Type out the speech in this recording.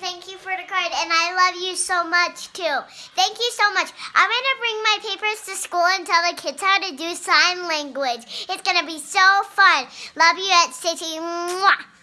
thank you for the card, and I love you so much too. Thank you so much. I'm gonna bring my papers to school and tell the kids how to do sign language. It's gonna be so fun. Love you at City. Mwah.